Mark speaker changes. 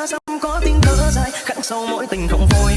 Speaker 1: xa xăm có tiếng thở dài khắc sâu mỗi tình không vui.